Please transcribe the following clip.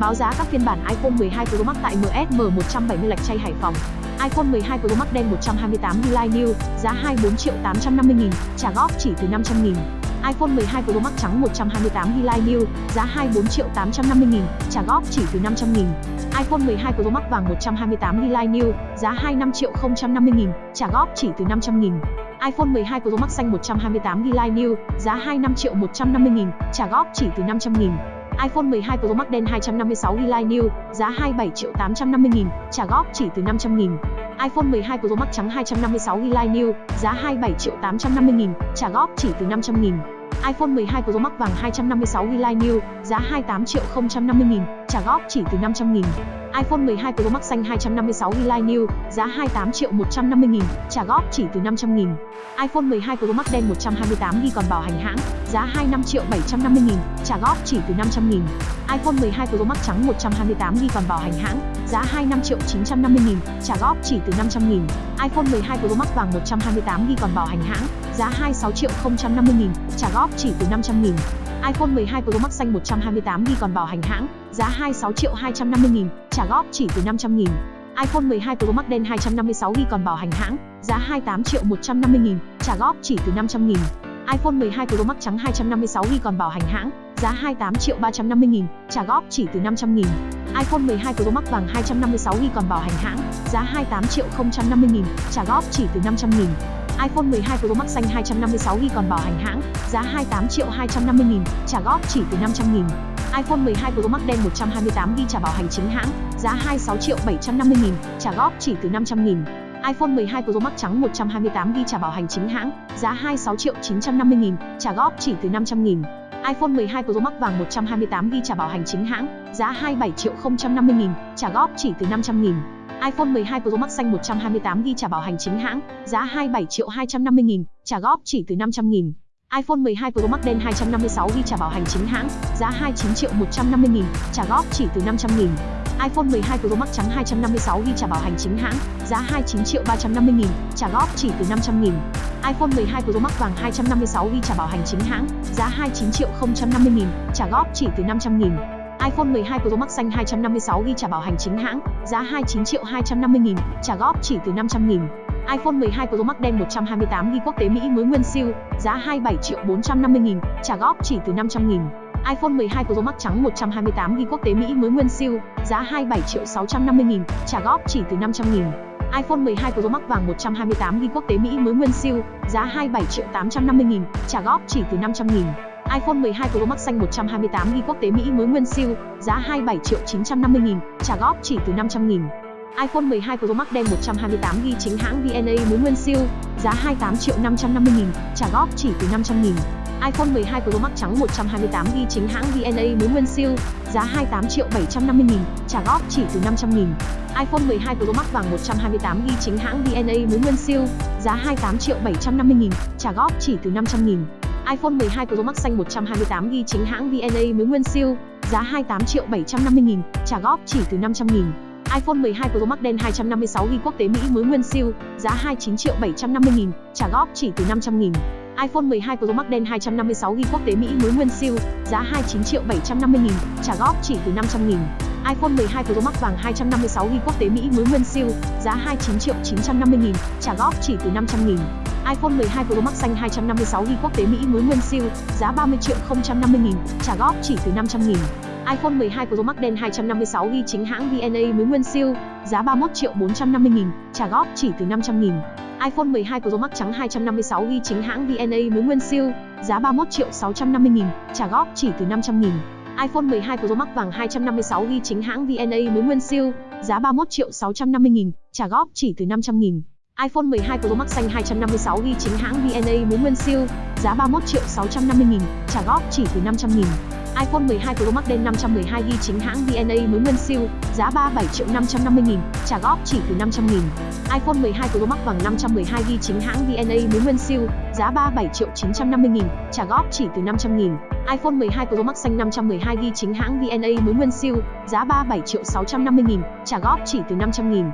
Báo giá các phiên bản iPhone 12 Pro Max tại MSM 170 Lạch Tray Hải Phòng. iPhone 12 Pro Max đen 128GB New, giá 24 triệu 850 nghìn, trả góp chỉ từ 500 nghìn. iPhone 12 Pro Max trắng 128GB New, giá 24 triệu 850 nghìn, trả góp chỉ từ 500 nghìn. iPhone 12 Pro Max vàng 128GB New, giá 25 triệu 050 nghìn, trả góp chỉ từ 500 nghìn iPhone 12 Pro Max xanh 128GB New, giá 25 triệu 150 nghìn, trả góp chỉ từ 500 nghìn iPhone 12 Pro Max đen 256GB New, giá 27 triệu 850 nghìn, trả góp chỉ từ 500 nghìn. iPhone 12 Pro Max trắng 256GB New, giá 27 triệu 850 nghìn, trả góp chỉ từ 500 nghìn. iPhone 12 Pro Max vàng 256GB New, giá 28 triệu 050 nghìn, trả góp chỉ từ 500 nghìn iPhone 12 Pro Max xanh 256GB New, giá 28 triệu 150 nghìn, trả góp chỉ từ 500 nghìn. iPhone 12 Pro Max đen 128GB còn bảo hành hãng, giá 25 triệu 750 nghìn, trả góp chỉ từ 500 nghìn. iPhone 12 Pro Max trắng 128GB còn bảo hành hãng, giá 25 triệu 950 nghìn, trả góp chỉ từ 500 nghìn. iPhone 12 Pro Max vàng 128GB còn bảo hành hãng, giá 26 triệu 050 nghìn, trả góp chỉ từ 500 nghìn iPhone 12 Pro Max xanh 128GB còn bảo hành hãng, giá 26 triệu 250 nghìn, trả góp chỉ từ 500 nghìn. iPhone 12 Pro Max đen 256GB còn bảo hành hãng, giá 28 triệu 150 nghìn, trả góp chỉ từ 500 nghìn. iPhone 12 Pro Max trắng 256GB còn bảo hành hãng, giá 28 triệu 350 nghìn, trả góp chỉ từ 500 nghìn. iPhone 12 Pro Max vàng 256GB còn bảo hành hãng, giá 28 triệu 050 nghìn, trả góp chỉ từ 500 nghìn iPhone 12 Pro Max xanh 256GB còn bảo hành hãng, giá 28 triệu 250 nghìn, trả góp chỉ từ 500 nghìn iPhone 12 Pro Max đen 128GB trả bảo hành chính hãng, giá 26 triệu 750 nghìn, trả góp chỉ từ 500 nghìn. iPhone 12 Pro Max trắng 128GB trả bảo hành chính hãng, giá 26 triệu 950 nghìn, trả góp chỉ từ 500 nghìn iPhone 12 Pro Max vàng 128GB trả bảo hành chính hãng, giá 27 triệu 050 nghìn, trả góp chỉ từ 500 nghìn iPhone 12 Pro Max xanh 128GB trả bảo hành chính hãng, giá 27 triệu 250 nghìn, trả góp chỉ từ 500 nghìn iPhone 12 Pro Max đen 256GB trả bảo hành chính hãng, giá 29 triệu 150 nghìn, trả góp chỉ từ 500 nghìn. iPhone 12 Pro Max trắng 256GB trả bảo hành chính hãng, giá 29 triệu 350 nghìn, trả góp chỉ từ 500 nghìn. iPhone 12 Pro Max vàng 256GB trả bảo hành chính hãng, giá 29 triệu 050 nghìn, trả góp chỉ từ 500 nghìn iPhone 12 Pro Max xanh 256GB trả bảo hành chính hãng, giá 29 triệu 250 nghìn, trả góp chỉ từ 500 nghìn iPhone 12 Pro Max đen 128GB quốc tế Mỹ mới nguyên siêu, giá 27 triệu 450 nghìn, trả góp chỉ từ 500 nghìn. iPhone 12 Pro Max trắng 128GB quốc tế Mỹ mới nguyên siêu, giá 27 triệu 650 nghìn, trả góp chỉ từ 500 nghìn iPhone 12 Pro Max vàng 128GB quốc tế Mỹ mới nguyên siêu, giá 27 triệu 850 nghìn, trả góp chỉ từ 500 nghìn iPhone 12 Pro Max xanh 128GB quốc tế Mỹ mới nguyên siêu, giá 27 triệu 950 nghìn, trả góp chỉ từ 500 nghìn iPhone 12 Pro Max đen 128GB chính hãng VNA mới nguyên siêu, giá 28 triệu 550 nghìn, trả góp chỉ từ 500 nghìn. iPhone 12 Pro Max trắng 128GB chính hãng VNA mới nguyên siêu, giá 28 triệu 750 nghìn, trả góp chỉ từ 500 nghìn. iPhone 12 Pro Max vàng 128GB chính hãng VNA mới nguyên siêu, giá 28 triệu 750 nghìn, trả góp chỉ từ 500 nghìn iPhone 12 Pro Max xanh 128GB chính hãng VNA mới nguyên siêu, giá 28 triệu 750 nghìn, trả góp chỉ từ 500 nghìn iPhone 12 Pro Max đen 256GB quốc tế Mỹ mới nguyên siêu, giá 29 triệu 750 nghìn, trả góp chỉ từ 500 nghìn. iPhone 12 Pro Max đen 256GB quốc tế Mỹ mới nguyên siêu, giá 29 triệu 750 nghìn, trả góp chỉ từ 500 nghìn. iPhone 12 Pro Max vàng 256GB quốc tế Mỹ mới nguyên siêu, giá 29 triệu 950 nghìn, trả góp chỉ từ 500 nghìn iPhone 12 Pro Max xanh 256GB quốc tế Mỹ mới nguyên siêu, giá 30 triệu 050 nghìn, trả góp chỉ từ 500 nghìn iPhone 12 Pro Max đen 256GB chính hãng VNA mới nguyên siêu, giá 31 triệu 450 nghìn, trả góp chỉ từ 500 nghìn. iPhone 12 Pro Max trắng 256GB chính hãng VNA mới nguyên siêu, giá 31 triệu 650 nghìn, trả góp chỉ từ 500 nghìn. iPhone 12 Pro Max vàng 256GB chính hãng VNA mới nguyên siêu, giá 31 triệu 650 nghìn, trả góp chỉ từ 500 nghìn iPhone 12 Pro Max xanh 256GB chính hãng VNA mới nguyên siêu, giá 31 triệu 650 nghìn, trả góp chỉ từ 500 nghìn iPhone 12 Pro Max đen 512GB chính hãng VNA mới nguyên siêu, giá 37 triệu 550 nghìn, trả góp chỉ từ 500 nghìn. iPhone 12 Pro Max vàng 512GB chính hãng VNA mới nguyên siêu, giá 37 triệu 950 nghìn, trả góp chỉ từ 500 nghìn. iPhone 12 Pro Max xanh 512GB chính hãng VNA mới nguyên siêu, giá 37 triệu 650 nghìn, trả góp chỉ từ 500 nghìn.